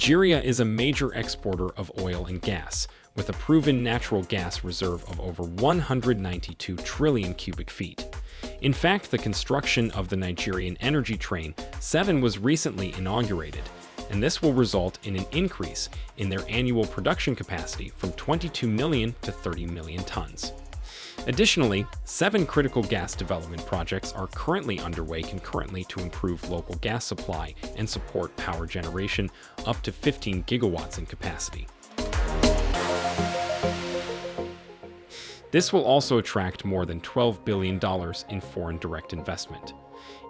Nigeria is a major exporter of oil and gas, with a proven natural gas reserve of over 192 trillion cubic feet. In fact, the construction of the Nigeria LNG train 7 was recently inaugurated, and this will result in an increase in their annual production capacity from 22 million to 30 million tons. Additionally, seven critical gas development projects are currently underway concurrently to improve local gas supply and support power generation up to 15 gigawatts in capacity. This will also attract more than $12 billion in foreign direct investment.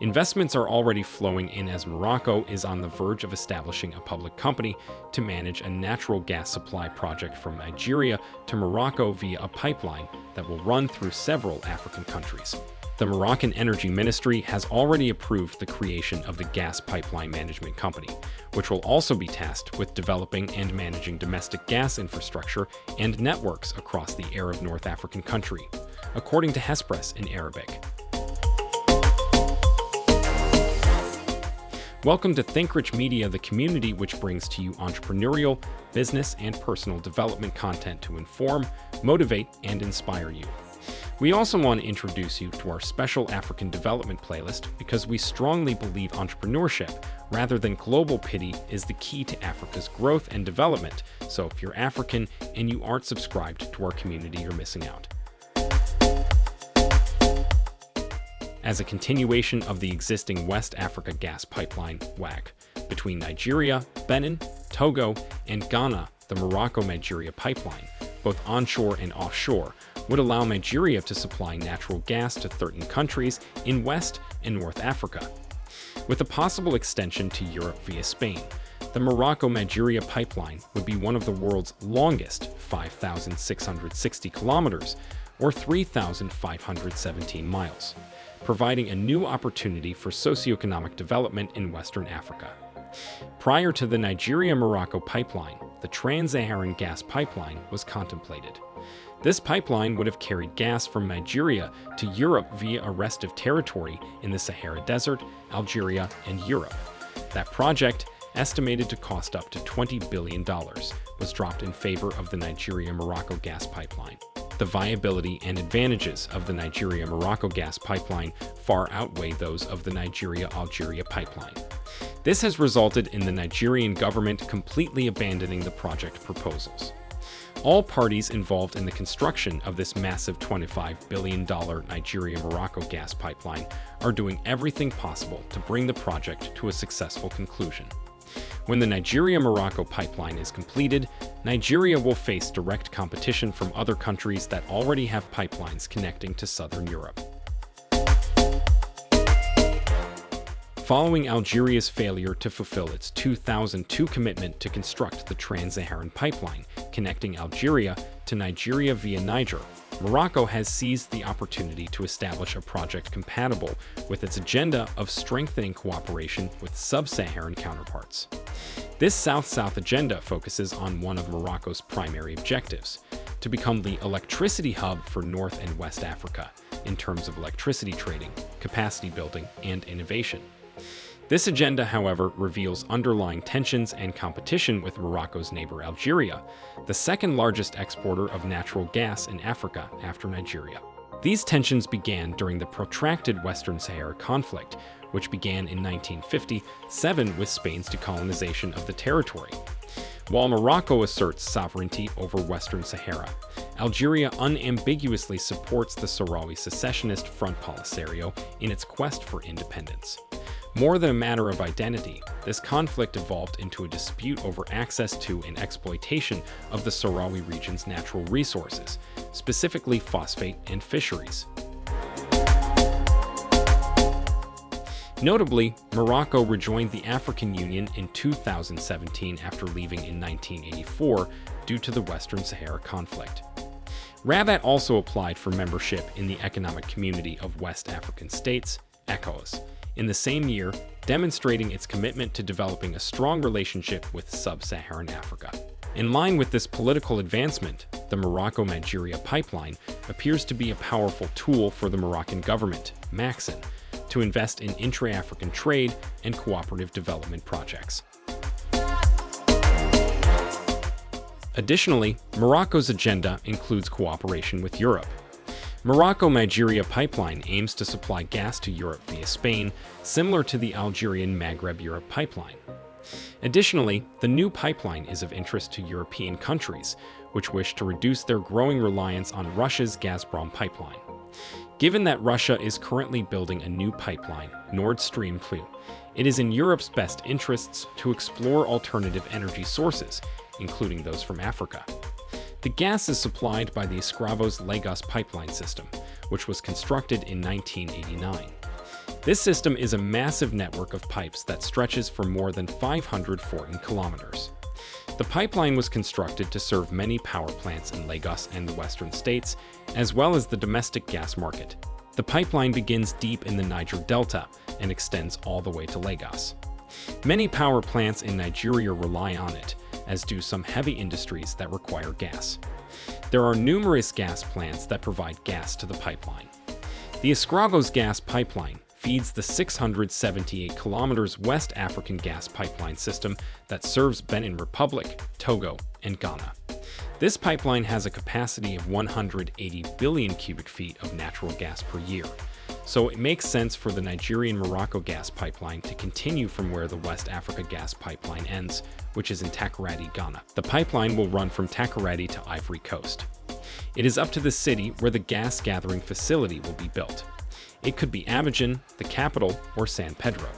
Investments are already flowing in as Morocco is on the verge of establishing a public company to manage a natural gas supply project from Nigeria to Morocco via a pipeline that will run through several African countries. The Moroccan Energy Ministry has already approved the creation of the Gas Pipeline Management Company, which will also be tasked with developing and managing domestic gas infrastructure and networks across the Arab North African country, according to Hespress in Arabic. Welcome to ThinkRich Media, the community which brings to you entrepreneurial, business, and personal development content to inform, motivate, and inspire you. We also want to introduce you to our special African development playlist because we strongly believe entrepreneurship, rather than global pity, is the key to Africa's growth and development. So if you're African and you aren't subscribed to our community, you're missing out. as a continuation of the existing West Africa gas pipeline WAG between Nigeria, Benin, Togo, and Ghana, the Morocco-Nigeria pipeline, both onshore and offshore, would allow Nigeria to supply natural gas to 13 countries in West and North Africa. With a possible extension to Europe via Spain, the Morocco-Nigeria pipeline would be one of the world's longest 5,660 kilometers, or 3,517 miles providing a new opportunity for socioeconomic development in Western Africa. Prior to the Nigeria-Morocco pipeline, the Trans-Saharan gas pipeline was contemplated. This pipeline would have carried gas from Nigeria to Europe via a restive territory in the Sahara Desert, Algeria, and Europe. That project, estimated to cost up to $20 billion, was dropped in favor of the Nigeria-Morocco gas pipeline the viability and advantages of the Nigeria-Morocco gas pipeline far outweigh those of the Nigeria-Algeria pipeline. This has resulted in the Nigerian government completely abandoning the project proposals. All parties involved in the construction of this massive $25 billion Nigeria-Morocco gas pipeline are doing everything possible to bring the project to a successful conclusion. When the Nigeria-Morocco pipeline is completed, Nigeria will face direct competition from other countries that already have pipelines connecting to southern Europe. Following Algeria's failure to fulfill its 2002 commitment to construct the Trans-Saharan pipeline connecting Algeria to Nigeria via Niger, Morocco has seized the opportunity to establish a project compatible with its agenda of strengthening cooperation with sub-Saharan counterparts. This South-South agenda focuses on one of Morocco's primary objectives, to become the electricity hub for North and West Africa in terms of electricity trading, capacity building, and innovation. This agenda, however, reveals underlying tensions and competition with Morocco's neighbor Algeria, the second largest exporter of natural gas in Africa after Nigeria. These tensions began during the protracted Western Sahara conflict, which began in 1957 with Spain's decolonization of the territory. While Morocco asserts sovereignty over Western Sahara, Algeria unambiguously supports the Sahrawi secessionist Front Polisario in its quest for independence. More than a matter of identity, this conflict evolved into a dispute over access to and exploitation of the Sahrawi region's natural resources, specifically phosphate and fisheries. Notably, Morocco rejoined the African Union in 2017 after leaving in 1984 due to the Western Sahara conflict. Rabat also applied for membership in the Economic Community of West African States, ECOWAS, in the same year, demonstrating its commitment to developing a strong relationship with sub-Saharan Africa. In line with this political advancement, the Morocco-Nigeria pipeline appears to be a powerful tool for the Moroccan government, Makhzen, to invest in intra-African trade and cooperative development projects. Additionally, Morocco's agenda includes cooperation with Europe. Morocco-Nigeria pipeline aims to supply gas to Europe via Spain, similar to the Algerian Maghreb-Europe pipeline. Additionally, the new pipeline is of interest to European countries, which wish to reduce their growing reliance on Russia's Gazprom pipeline. Given that Russia is currently building a new pipeline, Nord Stream 2, it is in Europe's best interests to explore alternative energy sources, including those from Africa. The gas is supplied by the Escravos Lagos pipeline system, which was constructed in 1989. This system is a massive network of pipes that stretches for more than 514 kilometers. The pipeline was constructed to serve many power plants in Lagos and the western states, as well as the domestic gas market. The pipeline begins deep in the Niger Delta and extends all the way to Lagos. Many power plants in Nigeria rely on it, as do some heavy industries that require gas. There are numerous gas plants that provide gas to the pipeline. The Escravos gas pipeline feeds the 678 kilometers West African gas pipeline system that serves Benin Republic, Togo, and Ghana. This pipeline has a capacity of 180 billion cubic feet of natural gas per year, so it makes sense for the Nigerian-Morocco gas pipeline to continue from where the West Africa gas pipeline ends, which is in Takoradi, Ghana. The pipeline will run from Takoradi to Ivory Coast. It is up to the city where the gas gathering facility will be built. It could be Abidjan, the capital, or San Pedro.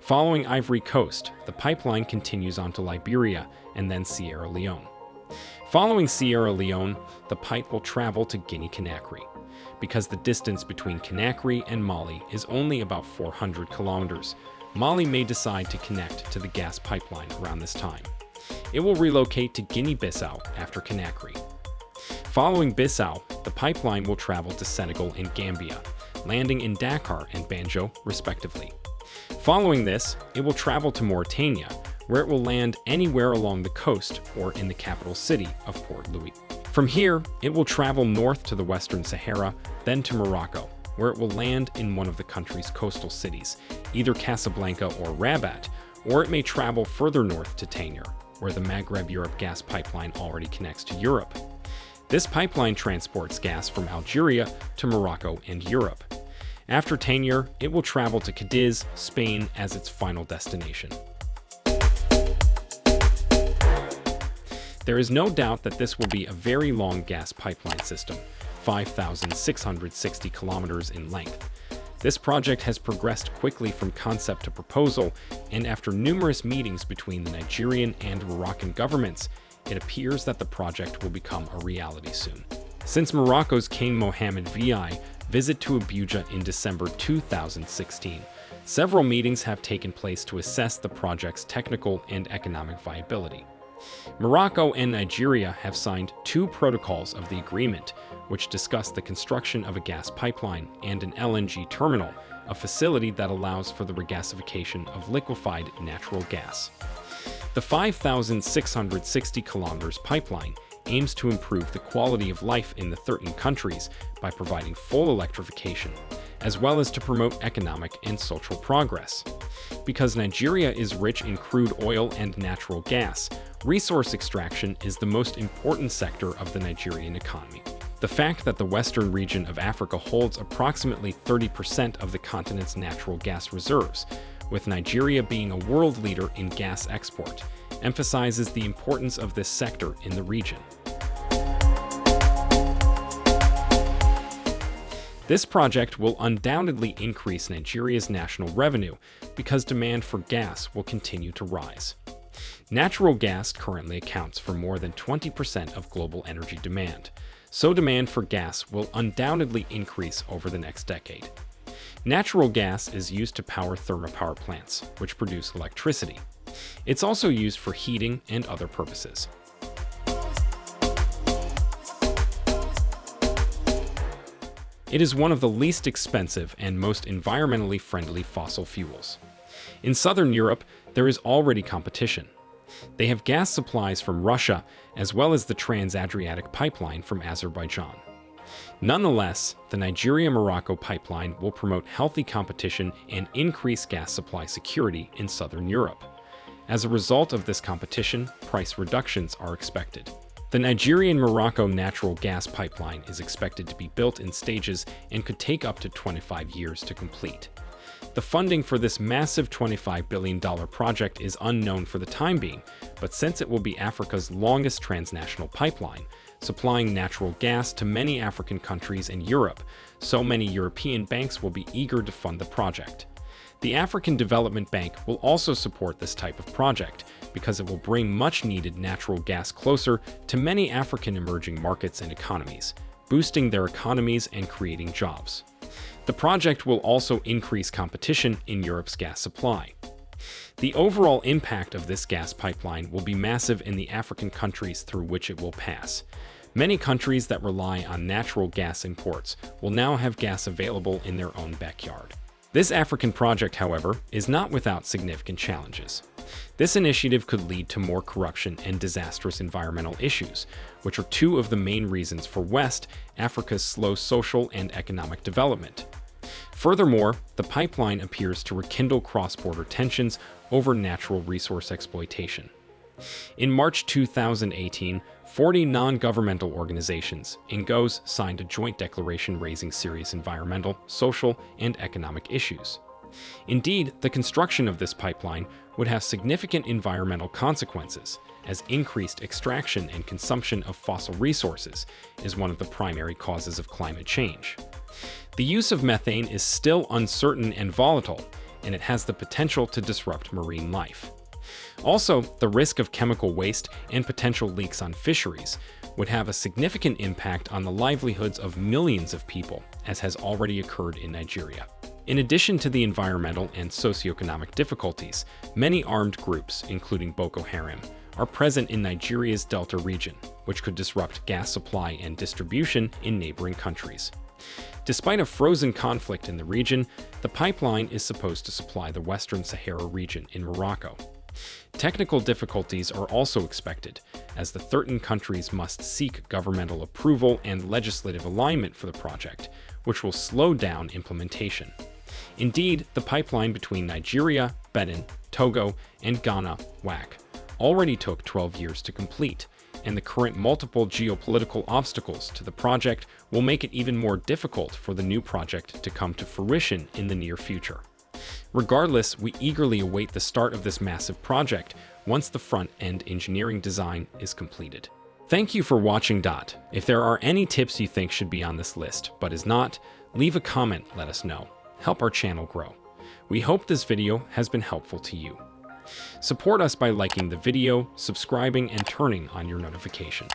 Following Ivory Coast, the pipeline continues on to Liberia and then Sierra Leone. Following Sierra Leone, the pipe will travel to Guinea-Conakry, because the distance between Conakry and Mali is only about 400 kilometers. Mali may decide to connect to the gas pipeline around this time. It will relocate to Guinea-Bissau after Conakry. Following Bissau, the pipeline will travel to Senegal and Gambia, landing in Dakar and Banjul, respectively. Following this, it will travel to Mauritania, where it will land anywhere along the coast or in the capital city of Port Louis. From here, it will travel north to the Western Sahara, then to Morocco, where it will land in one of the country's coastal cities, either Casablanca or Rabat, or it may travel further north to Tangier, where the Maghreb Europe gas pipeline already connects to Europe. This pipeline transports gas from Algeria to Morocco and Europe. After Tangier, it will travel to Cadiz, Spain as its final destination. There is no doubt that this will be a very long gas pipeline system, 5,660 kilometers in length. This project has progressed quickly from concept to proposal, and after numerous meetings between the Nigerian and Moroccan governments, it appears that the project will become a reality soon. Since Morocco's King Mohammed VI visit to Abuja in December 2016, several meetings have taken place to assess the project's technical and economic viability. Morocco and Nigeria have signed two protocols of the agreement, which discuss the construction of a gas pipeline and an LNG terminal, a facility that allows for the regasification of liquefied natural gas. The 5,660 kilometers pipeline aims to improve the quality of life in the 13 countries by providing full electrification, as well as to promote economic and social progress. Because Nigeria is rich in crude oil and natural gas, resource extraction is the most important sector of the Nigerian economy. The fact that the western region of Africa holds approximately 30% of the continent's natural gas reserves with Nigeria being a world leader in gas export, emphasizes the importance of this sector in the region. This project will undoubtedly increase Nigeria's national revenue because demand for gas will continue to rise. Natural gas currently accounts for more than 20% of global energy demand, so demand for gas will undoubtedly increase over the next decade. Natural gas is used to power thermopower plants, which produce electricity. It's also used for heating and other purposes. It is one of the least expensive and most environmentally friendly fossil fuels. In southern Europe, there is already competition. They have gas supplies from Russia, as well as the Trans-Adriatic pipeline from Azerbaijan. Nonetheless, the Nigeria-Morocco pipeline will promote healthy competition and increase gas supply security in southern Europe. As a result of this competition, price reductions are expected. The Nigerian-Morocco natural gas pipeline is expected to be built in stages and could take up to 25 years to complete. The funding for this massive $25 billion project is unknown for the time being, but since it will be Africa's longest transnational pipeline, supplying natural gas to many African countries and Europe, so many European banks will be eager to fund the project. The African Development Bank will also support this type of project because it will bring much needed natural gas closer to many African emerging markets and economies, boosting their economies and creating jobs. The project will also increase competition in Europe's gas supply. The overall impact of this gas pipeline will be massive in the African countries through which it will pass. Many countries that rely on natural gas imports will now have gas available in their own backyard. This African project, however, is not without significant challenges. This initiative could lead to more corruption and disastrous environmental issues, which are two of the main reasons for West Africa's slow social and economic development. Furthermore, the pipeline appears to rekindle cross-border tensions over natural resource exploitation. In March 2018, 40 non-governmental organizations, NGOs, signed a joint declaration raising serious environmental, social, and economic issues. Indeed, the construction of this pipeline would have significant environmental consequences, as increased extraction and consumption of fossil resources is one of the primary causes of climate change. The use of methane is still uncertain and volatile, and it has the potential to disrupt marine life. Also, the risk of chemical waste and potential leaks on fisheries would have a significant impact on the livelihoods of millions of people, as has already occurred in Nigeria. In addition to the environmental and socioeconomic difficulties, many armed groups, including Boko Haram, are present in Nigeria's Delta region, which could disrupt gas supply and distribution in neighboring countries. Despite a frozen conflict in the region, the pipeline is supposed to supply the Western Sahara region in Morocco, Technical difficulties are also expected, as the 13 countries must seek governmental approval and legislative alignment for the project, which will slow down implementation. Indeed, the pipeline between Nigeria, Benin, Togo, and Ghana, WAC, already took 12 years to complete, and the current multiple geopolitical obstacles to the project will make it even more difficult for the new project to come to fruition in the near future. Regardless, we eagerly await the start of this massive project once the front-end engineering design is completed. Thank you for watching Dot. If there are any tips you think should be on this list, but is not, leave a comment, let us know. Help our channel grow. We hope this video has been helpful to you. Support us by liking the video, subscribing, and turning on your notification.